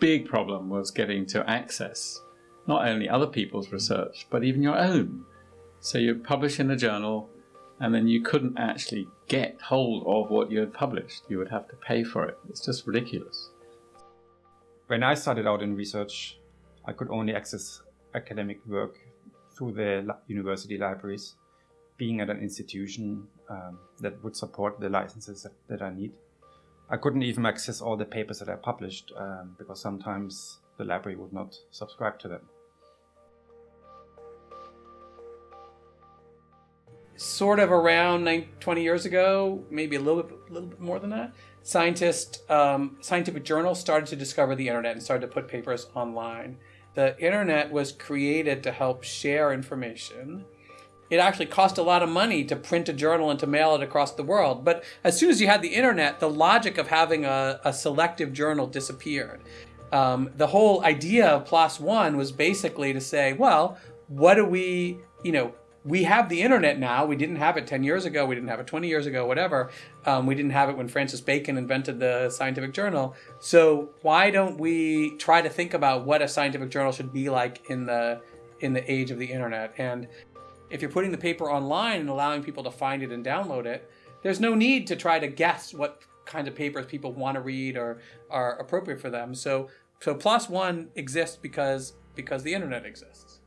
big problem was getting to access not only other people's research, but even your own. So you publish in a journal, and then you couldn't actually get hold of what you had published. You would have to pay for it. It's just ridiculous. When I started out in research, I could only access academic work through the university libraries, being at an institution um, that would support the licenses that, that, I need. I couldn't even access all the papers that I published um, because sometimes the library would not subscribe to them. sort of around 20 years ago, maybe a little bit, little bit more than that, scientists, um, scientific journals started to discover the internet and started to put papers online. The internet was created to help share information. It actually cost a lot of money to print a journal and to mail it across the world. But as soon as you had the internet, the logic of having a, a selective journal disappeared. Um, the whole idea of PLOS One was basically to say, well, what do we, you know, we have the internet now. We didn't have it 10 years ago. We didn't have it 20 years ago, whatever. Um, we didn't have it when Francis Bacon invented the scientific journal. So why don't we try to think about what a scientific journal should be like in the in the age of the internet? And if you're putting the paper online and allowing people to find it and download it, there's no need to try to guess what kinds of papers people want to read or are appropriate for them. So so PLOS One exists because because the internet exists.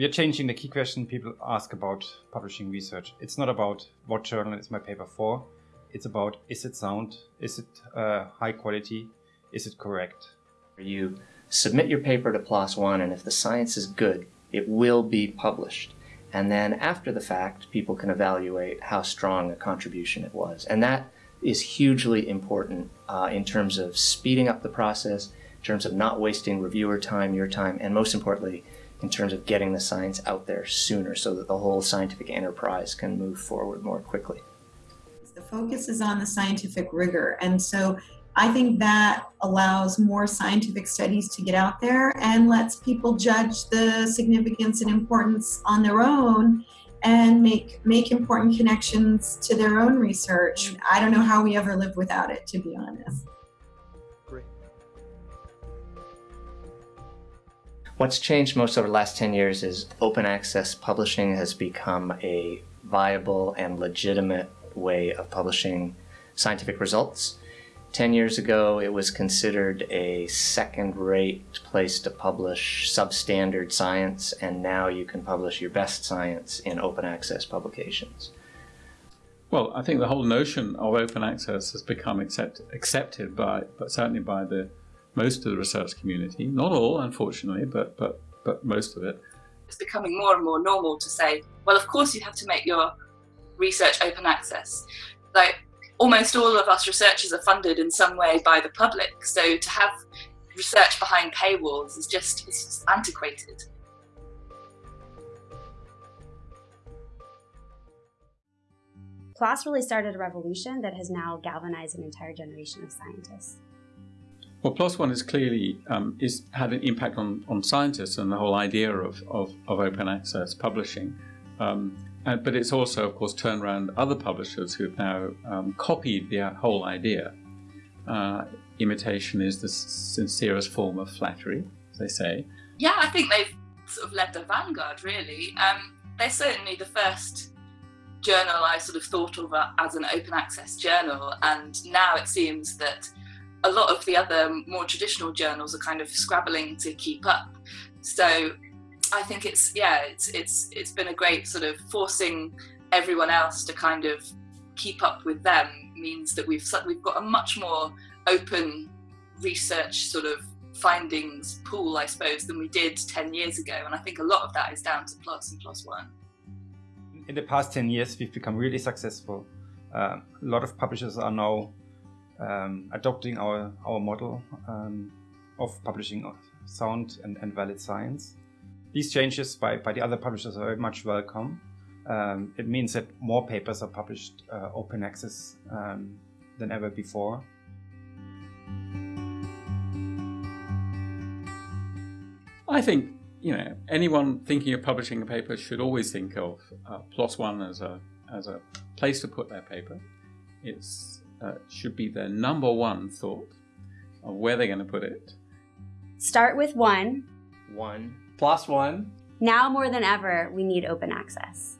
we are changing the key question people ask about publishing research. It's not about what journal is my paper for. It's about is it sound? Is it uh, high quality? Is it correct? Are You submit your paper to PLOS One, and if the science is good, it will be published. And then after the fact, people can evaluate how strong a contribution it was. And that is hugely important uh, in terms of speeding up the process, in terms of not wasting reviewer time, your time, and most importantly, in terms of getting the science out there sooner so that the whole scientific enterprise can move forward more quickly. The focus is on the scientific rigor and so I think that allows more scientific studies to get out there and lets people judge the significance and importance on their own and make make important connections to their own research. I don't know how we ever live without it, to be honest. What's changed most over the last 10 years is open access publishing has become a viable and legitimate way of publishing scientific results. 10 years ago, it was considered a second-rate place to publish substandard science, and now you can publish your best science in open access publications. Well, I think the whole notion of open access has become accept, accepted by, but certainly by the most of the research community. Not all, unfortunately, but, but, but most of it. It's becoming more and more normal to say, well, of course you have to make your research open access. Like almost all of us researchers are funded in some way by the public. So to have research behind paywalls is just, it's just antiquated. PLOS really started a revolution that has now galvanized an entire generation of scientists. Well, PLOS One has clearly um, is had an impact on, on scientists and the whole idea of, of, of open access publishing. Um, and, but it's also, of course, turned around other publishers who have now um, copied the whole idea. Uh, imitation is the sincerest form of flattery, as they say. Yeah, I think they've sort of led the vanguard, really. Um, they're certainly the first journal I sort of thought of as an open access journal, and now it seems that a lot of the other more traditional journals are kind of scrabbling to keep up. So I think it's yeah, it's it's it's been a great sort of forcing everyone else to kind of keep up with them means that we've we've got a much more open research sort of findings pool, I suppose, than we did 10 years ago. And I think a lot of that is down to PLOS and PLOS One. In the past 10 years, we've become really successful. Um, a lot of publishers are now um, adopting our, our model um, of publishing sound and, and valid science. These changes by, by the other publishers are very much welcome. Um, it means that more papers are published uh, open access um, than ever before. I think you know anyone thinking of publishing a paper should always think of uh, PLOS One as a as a place to put their paper. It uh, should be their number one thought of where they're going to put it? Start with one. One. PLOS One. Now more than ever, we need open access.